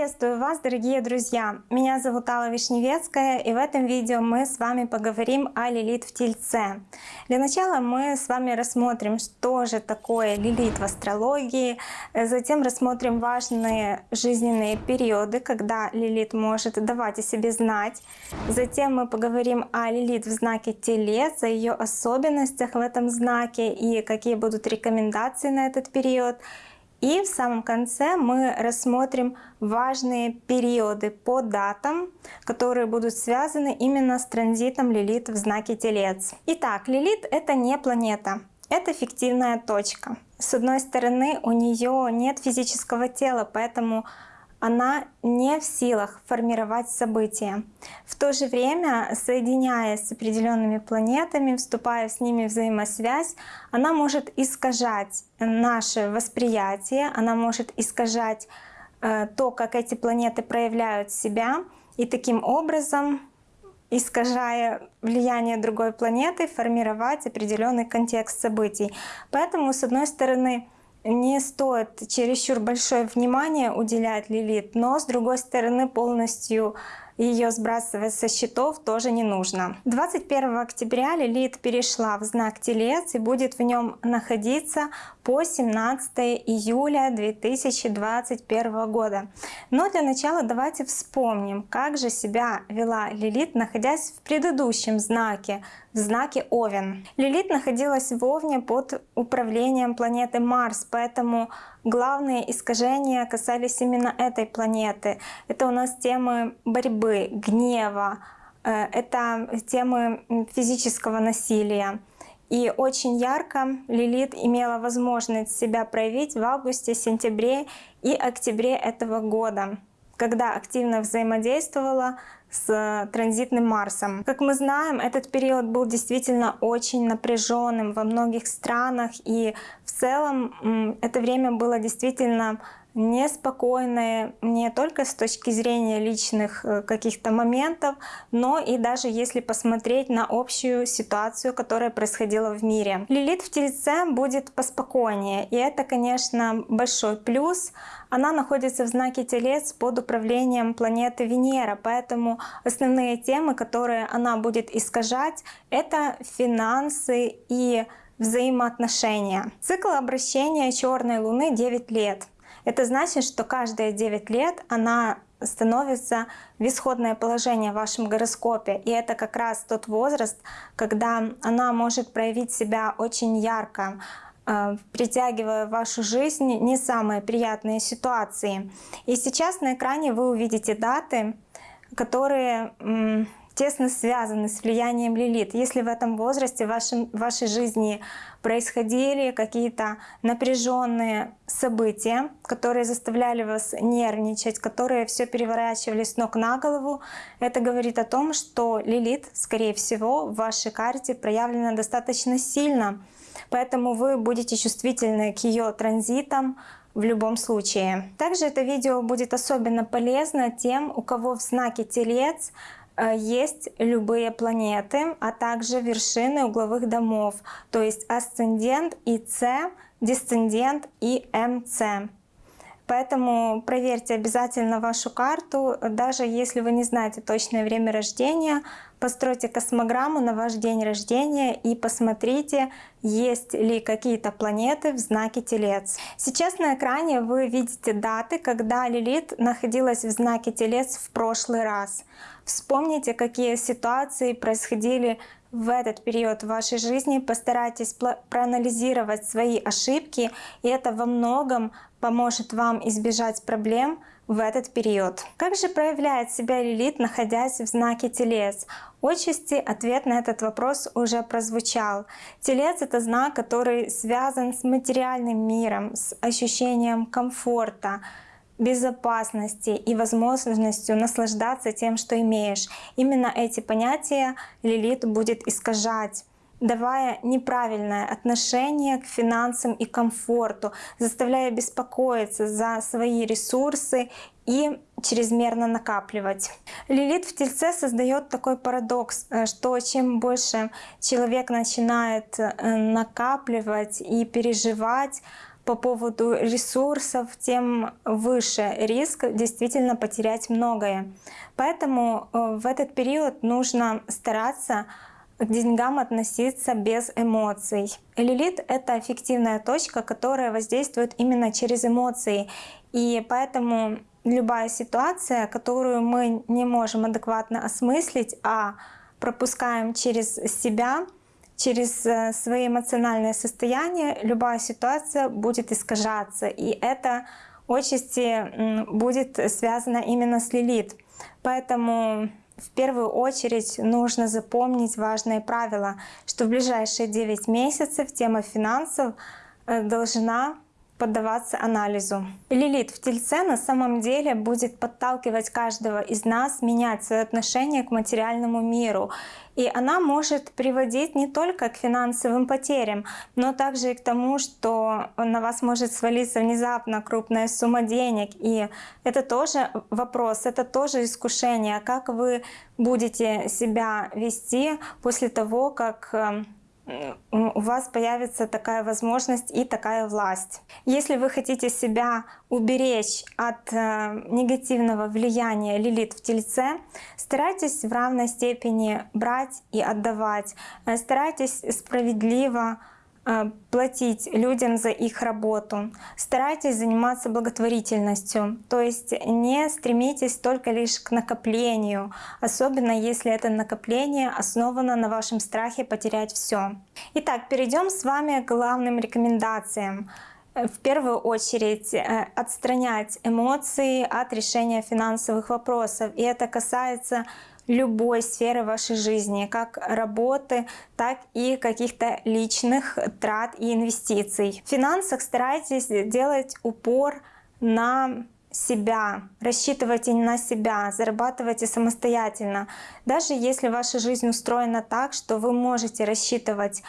Приветствую вас, дорогие друзья! Меня зовут Алла Вишневецкая, и в этом видео мы с вами поговорим о Лилит в Тельце. Для начала мы с вами рассмотрим, что же такое Лилит в астрологии, затем рассмотрим важные жизненные периоды, когда Лилит может давать о себе знать. Затем мы поговорим о Лилит в знаке Телец, о ее особенностях в этом знаке и какие будут рекомендации на этот период. И в самом конце мы рассмотрим важные периоды по датам, которые будут связаны именно с транзитом Лилит в знаке Телец. Итак, Лилит — это не планета, это фиктивная точка. С одной стороны, у нее нет физического тела, поэтому она не в силах формировать события. В то же время, соединяясь с определенными планетами, вступая с ними в взаимосвязь, она может искажать наше восприятие, она может искажать э, то, как эти планеты проявляют себя, и таким образом искажая влияние другой планеты, формировать определенный контекст событий. Поэтому, с одной стороны, не стоит чересчур большое внимание уделять Лилит, но с другой стороны полностью ее сбрасывать со счетов тоже не нужно. 21 октября Лилит перешла в знак Телец и будет в нем находиться по 17 июля 2021 года. Но для начала давайте вспомним, как же себя вела Лилит, находясь в предыдущем знаке, в знаке Овен. Лилит находилась в Овне под управлением планеты Марс, поэтому главные искажения касались именно этой планеты. Это у нас темы борьбы, гнева, э, это темы физического насилия. И очень ярко Лилит имела возможность себя проявить в августе, сентябре и октябре этого года, когда активно взаимодействовала с транзитным Марсом. Как мы знаем, этот период был действительно очень напряженным во многих странах, и в целом это время было действительно неспокойное не только с точки зрения личных э, каких-то моментов, но и даже если посмотреть на общую ситуацию, которая происходила в мире. Лилит в Тельце будет поспокойнее, и это, конечно, большой плюс. Она находится в знаке Телец под управлением планеты Венера, поэтому основные темы, которые она будет искажать, это финансы и взаимоотношения. Цикл обращения черной луны 9 лет. Это значит, что каждые 9 лет она становится в исходное положение в вашем гороскопе. И это как раз тот возраст, когда она может проявить себя очень ярко, э, притягивая в вашу жизнь не самые приятные ситуации. И сейчас на экране вы увидите даты, которые тесно связаны с влиянием Лилит. Если в этом возрасте в, вашем, в вашей жизни происходили какие-то напряженные события, которые заставляли вас нервничать, которые все переворачивали с ног на голову, это говорит о том, что Лилит, скорее всего, в вашей карте проявлена достаточно сильно. Поэтому вы будете чувствительны к ее транзитам, в любом случае. Также это видео будет особенно полезно тем, у кого в знаке Телец есть любые планеты, а также вершины угловых домов, то есть асцендент и С, дисцендент и МЦ. Поэтому проверьте обязательно вашу карту, даже если вы не знаете точное время рождения, постройте космограмму на ваш день рождения и посмотрите, есть ли какие-то планеты в знаке Телец. Сейчас на экране вы видите даты, когда Лилит находилась в знаке Телец в прошлый раз. Вспомните, какие ситуации происходили в этот период вашей жизни постарайтесь проанализировать свои ошибки, и это во многом поможет вам избежать проблем в этот период. Как же проявляет себя Лилит, находясь в знаке Телец? Отчасти ответ на этот вопрос уже прозвучал. Телец — это знак, который связан с материальным миром, с ощущением комфорта, безопасности и возможностью наслаждаться тем, что имеешь. Именно эти понятия Лилит будет искажать давая неправильное отношение к финансам и комфорту, заставляя беспокоиться за свои ресурсы и чрезмерно накапливать. Лилит в Тельце создает такой парадокс, э, что чем больше человек начинает э, накапливать и переживать по поводу ресурсов, тем выше риск действительно потерять многое. Поэтому э, в этот период нужно стараться к деньгам относиться без эмоций. Лилит — это эффективная точка, которая воздействует именно через эмоции. И поэтому любая ситуация, которую мы не можем адекватно осмыслить, а пропускаем через себя, через э, свои эмоциональные состояния, любая ситуация будет искажаться. И это отчасти будет связано именно с Лилит. Поэтому в первую очередь нужно запомнить важное правило, что в ближайшие 9 месяцев тема финансов э, должна поддаваться анализу. Лилит в Тельце на самом деле будет подталкивать каждого из нас менять свое отношение к материальному миру. И она может приводить не только к финансовым потерям, но также и к тому, что на вас может свалиться внезапно крупная сумма денег. И это тоже вопрос, это тоже искушение, как вы будете себя вести после того, как э, у вас появится такая возможность и такая власть. Если вы хотите себя уберечь от э, негативного влияния Лилит в Тельце, старайтесь в равной степени брать и отдавать. Э, старайтесь справедливо платить людям за их работу. Старайтесь заниматься благотворительностью, то есть не стремитесь только лишь к накоплению, особенно если это накопление основано на вашем страхе потерять все. Итак, перейдем с вами к главным рекомендациям. Э, в первую очередь э, отстранять эмоции от решения финансовых вопросов. И это касается любой сферы вашей жизни, как работы, так и каких-то личных трат и инвестиций. В финансах старайтесь делать упор на себя, рассчитывайте на себя, зарабатывайте самостоятельно. Даже если ваша жизнь устроена так, что вы можете рассчитывать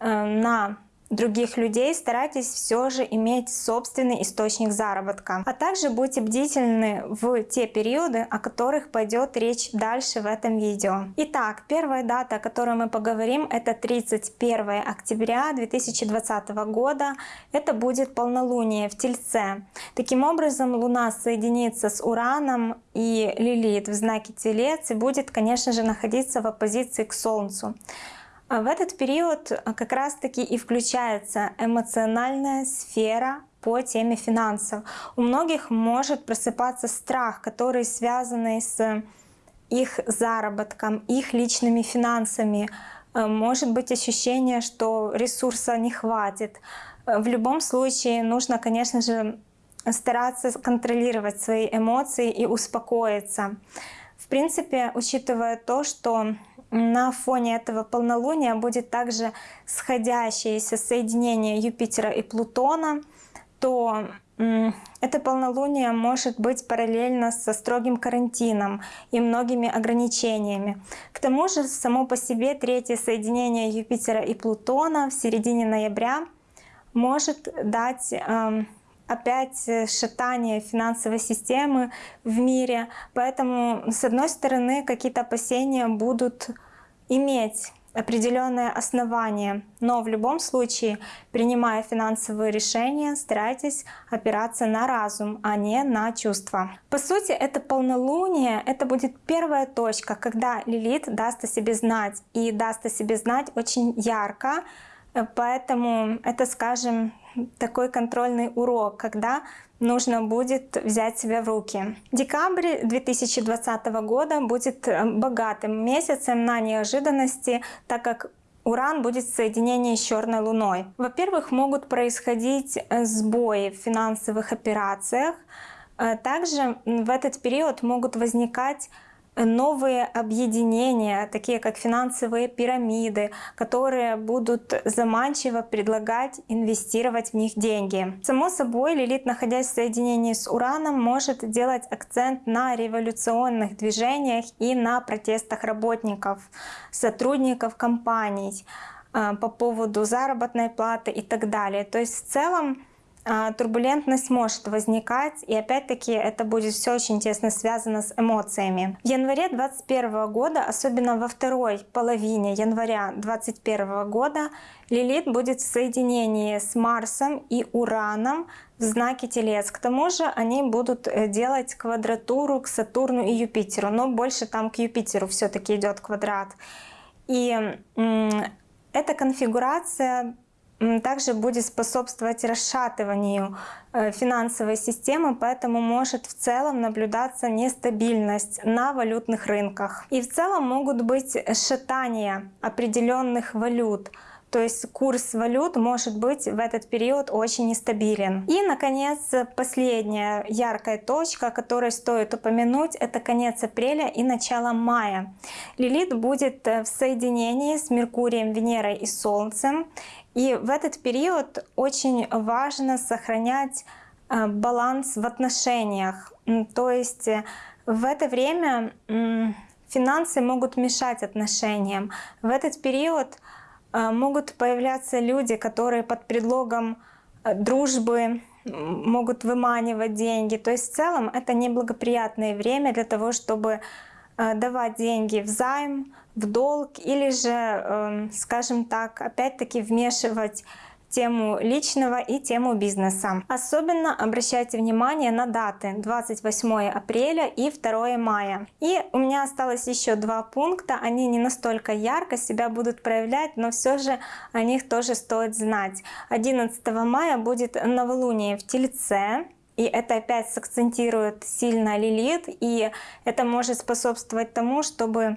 э, на других людей, старайтесь все же иметь собственный источник заработка. А также будьте бдительны в те периоды, о которых пойдет речь дальше в этом видео. Итак, первая дата, о которой мы поговорим, это 31 октября 2020 года. Это будет полнолуние в Тельце. Таким образом, Луна соединится с Ураном и Лилит в знаке Телец и будет, конечно же, находиться в оппозиции к Солнцу. А в этот период а, как раз-таки и включается эмоциональная сфера по теме финансов. У многих может просыпаться страх, который связан с их заработком, их личными финансами. Э, может быть ощущение, что ресурса не хватит. В любом случае нужно, конечно же, стараться контролировать свои эмоции и успокоиться. В принципе, учитывая то, что на фоне этого полнолуния будет также сходящееся соединение Юпитера и Плутона, то это полнолуние может быть параллельно со строгим карантином и многими ограничениями. К тому же само по себе третье соединение Юпитера и Плутона в середине ноября может дать эм, опять э, шатание финансовой системы в мире. Поэтому, с одной стороны, какие-то опасения будут иметь определенное основание, но в любом случае, принимая финансовые решения, старайтесь опираться на разум, а не на чувства. По сути, это полнолуние, это будет первая точка, когда Лилит даст о себе знать, и даст о себе знать очень ярко, поэтому это, скажем, такой контрольный урок, когда нужно будет взять себя в руки. Декабрь 2020 года будет э, богатым месяцем на неожиданности, так как Уран будет в соединении с черной луной. Во-первых, могут происходить э, сбои в финансовых операциях. Э, также в этот период могут возникать новые объединения, такие как финансовые пирамиды, которые будут заманчиво предлагать инвестировать в них деньги. Само собой, Лилит, находясь в соединении с Ураном, может делать акцент на революционных движениях и на протестах работников, сотрудников компаний э, по поводу заработной платы и так далее. То есть в целом а, турбулентность может возникать, и опять-таки это будет все очень тесно связано с эмоциями. В январе 2021 года, особенно во второй половине января 2021 года, Лилит будет в соединении с Марсом и Ураном в знаке Телец. К тому же они будут э, делать квадратуру к Сатурну и Юпитеру, но больше там к Юпитеру все-таки идет квадрат. И эта конфигурация также будет способствовать расшатыванию э, финансовой системы, поэтому может в целом наблюдаться нестабильность на валютных рынках. И в целом могут быть шатания определенных валют, то есть курс валют может быть в этот период очень нестабилен. И, наконец, последняя яркая точка, которую стоит упомянуть, это конец апреля и начало мая. Лилит будет в соединении с Меркурием, Венерой и Солнцем. И в этот период очень важно сохранять э, баланс в отношениях. То есть э, в это время финансы могут мешать отношениям. В этот период могут появляться люди, которые под предлогом э, дружбы могут выманивать деньги. То есть в целом это неблагоприятное время для того, чтобы э, давать деньги в займ, в долг или же, эм, скажем так, опять-таки вмешивать тему личного и тему бизнеса. Особенно обращайте внимание на даты 28 апреля и 2 мая. И у меня осталось еще два пункта, они не настолько ярко себя будут проявлять, но все же о них тоже стоит знать. 11 мая будет новолуние в Тельце, и это опять сакцентирует сильно Лилит, и это может способствовать тому, чтобы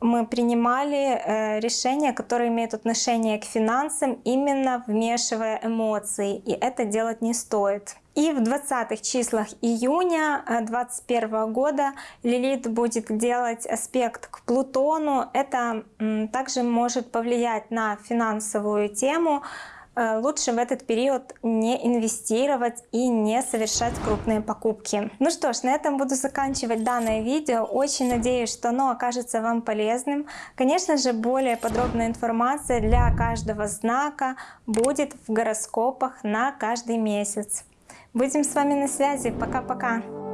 мы принимали э, решения, которые имеют отношение к финансам, именно вмешивая эмоции, и это делать не стоит. И в 20 числах июня 2021 э, года Лилит будет делать аспект к Плутону. Это также может повлиять на финансовую тему, лучше в этот период не инвестировать и не совершать крупные покупки. Ну что ж, на этом буду заканчивать данное видео. Очень надеюсь, что оно окажется вам полезным. Конечно же, более подробная информация для каждого знака будет в гороскопах на каждый месяц. Будем с вами на связи. Пока-пока!